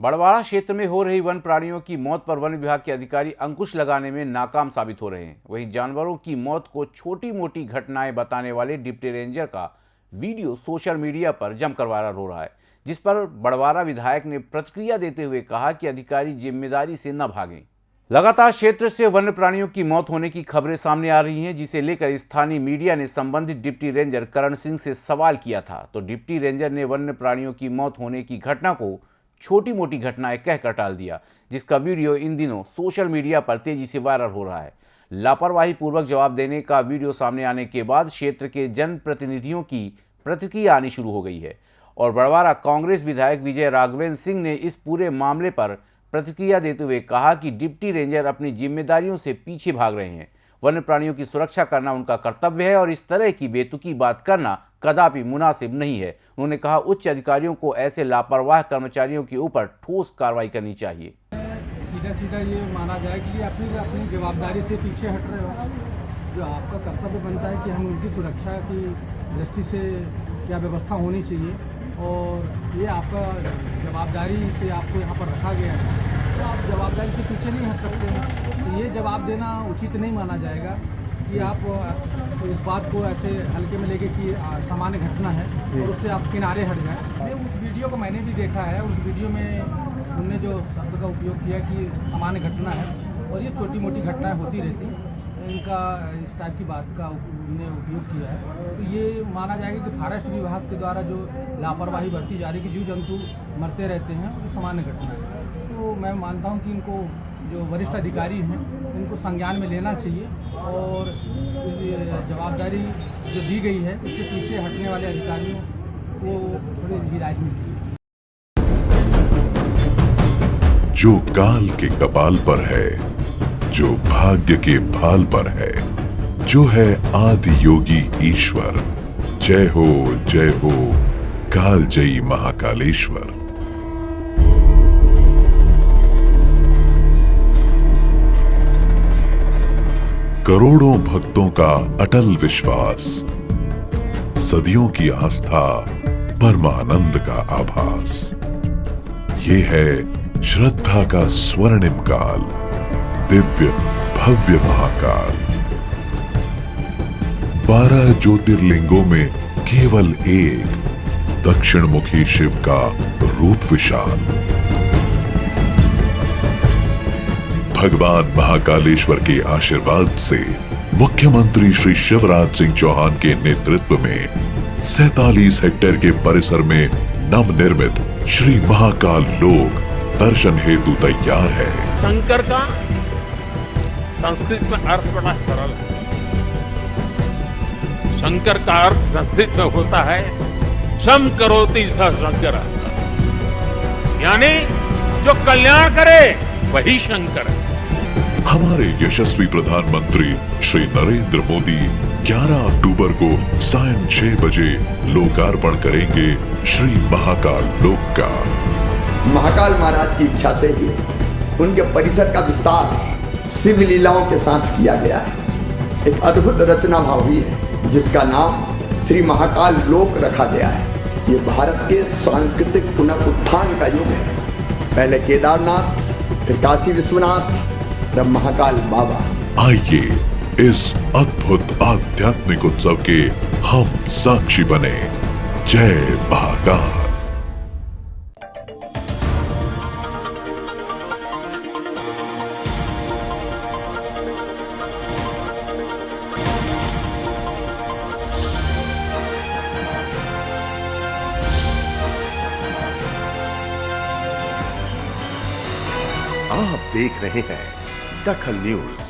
बड़वाड़ा क्षेत्र में हो रही वन प्राणियों की मौत पर वन विभाग के अधिकारी अंकुश लगाने में नाकाम साबित हो रहे हैं। वहीं जानवरों की मौत को छोटी मोटी घटनाएँ बताने वाले डिप्टी रेंजर का वीडियो सोशल मीडिया पर जमकर वायरल हो रहा है, जिस पर बड़वाड़ा विधायक ने प्रतिक्रिया देते हुए कहा कि अधिकारी ज़िम्मेदारी से न भागें। लगातार क्षेत्र से वन्य प्राणियों की मौत होने की खबरें सामने आ रही हैं, जिसे लेकर स्थानीय मीडिया ने संबंधित डिप्टी रेंजर करण सिंह से सवाल किया था। तो डिप्टी रेंजर ने वन्य प्राणियों की मौत होने की घटना को छोटी मोटी घटनाएँ कहकर टाल दिया, जिसका वीडियो इन दिनों सोशल मीडिया पर तेज़ी से वायरल हो रहा है। लापरवाही पूर्वक जवाब देने का वीडियो सामने आने के बाद क्षेत्र के जनप्रतिनिधियों की प्रतिक्रिया आनी शुरू हो गई है और बड़वारा कांग्रेस विधायक विजय राघवेंद्र सिंह ने इस पूरे मामले पर प्रतिक्रिया देते हुए कहा कि डिप्टी रेंजर अपनी जिम्मेदारियों से पीछे भाग रहे हैं। वन्य प्राणियों की सुरक्षा करना उनका कर्तव्य है और इस तरह की बेतुकी बात करना कदापि मुनासिब नहीं है। उन्होंने कहा, उच्च अधिकारियों को ऐसे लापरवाह कर्मचारियों के ऊपर ठोस कार्रवाई करनी चाहिए। सीधा सीधा ये माना जाए कि अपनी अपनी जवाबदारी से पीछे हट रहे हो। जो आपका कर्तव्य बनता है कि हम उनकी सुरक्षा की दृष्टि से क्या व्यवस्था होनी चाहिए और ये आपका जवाबदारी से आपको यहाँ पर रखा गया है। तो आप जवाबदारी से पीछे नहीं हट सकते हैं। तो ये जवाब देना उचित नहीं माना जाएगा। कि आप इस बात को ऐसे हल्के में लेके कि सामान्य घटना है और उससे आप किनारे हट जाए। उस वीडियो को मैंने भी देखा है उस वीडियो में उनने जो शब्द का उपयोग किया कि सामान्य घटना है और ये छोटी मोटी घटनाएँ होती रहती इनका इस टाइप की बात का उन्होंने उपयोग किया है। तो ये माना जाएगा कि फॉरेस्ट विभाग के द्वारा जो लापरवाही बरती जा रही है कि जीव जंतु मरते रहते हैं वो सामान्य घटना है। तो मैं मानता हूँ कि इनको जो वरिष्ठ अधिकारी हैं, इनको संज्ञान में लेना चाहिए और जवाबदारी जो दी गई है, उससे पीछे हटने वाले अधिकारियों को थोड़ी हिदायत मिलती है जो काल के कपाल पर है, जो भाग्य के भाल पर है, जो है आदि योगी ईश्वर। जय हो जय हो काल जयी महाकालेश्वर। करोड़ों भक्तों का अटल विश्वास। सदियों की आस्था, परमानंद का आभास। ये है श्रद्धा का स्वर्णिम काल, दिव्य भव्य महाकाल। बारह ज्योतिर्लिंगों में केवल एक दक्षिण मुखी शिव का रूप विशाल। भगवान महाकालेश्वर के आशीर्वाद से मुख्यमंत्री श्री शिवराज सिंह चौहान के नेतृत्व में सैतालीस हेक्टेयर के परिसर में नवनिर्मित श्री महाकाल लोक दर्शन हेतु तैयार है। शंकर का संस्कृत में अर्थ बड़ा सरल है। शंकर का अर्थ संस्कृत में होता है, शम करोति शंकर। यानी जो कल्याण करे, वही शंकर है। हमारे यशस्वी प्रधानमंत्री श्री नरेंद्र मोदी 11 अक्टूबर को सायं छह बजे लोकार्पण करेंगे श्री महाकाल लोक का महाकाल महाराज की इच्छा से ही उनके परिसर का विस्तार शिव लीलाओं के साथ किया गया है। एक अद्भुत रचना भाव हुई है, जिसका नाम श्री महाकाल लोक रखा गया है। ये भारत के सांस्कृतिक पुनः उत्थान का युग है। पहले केदारनाथ, फिर काशी विश्वनाथ तब महाकाल बाबा। आइए इस अद्भुत आध्यात्मिक उत्सव के हम साक्षी बने। जय महाकाल। आप देख रहे हैं दखल न्यूज़